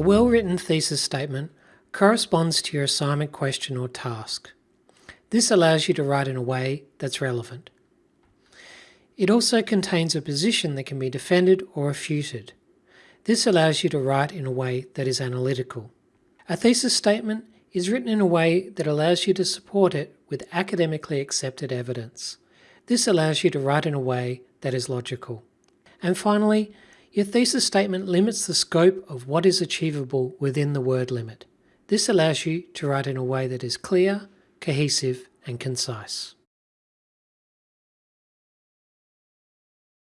well-written thesis statement corresponds to your assignment question or task. This allows you to write in a way that's relevant. It also contains a position that can be defended or refuted. This allows you to write in a way that is analytical. A thesis statement is written in a way that allows you to support it with academically accepted evidence. This allows you to write in a way that is logical. And finally, your thesis statement limits the scope of what is achievable within the word limit. This allows you to write in a way that is clear, cohesive and concise.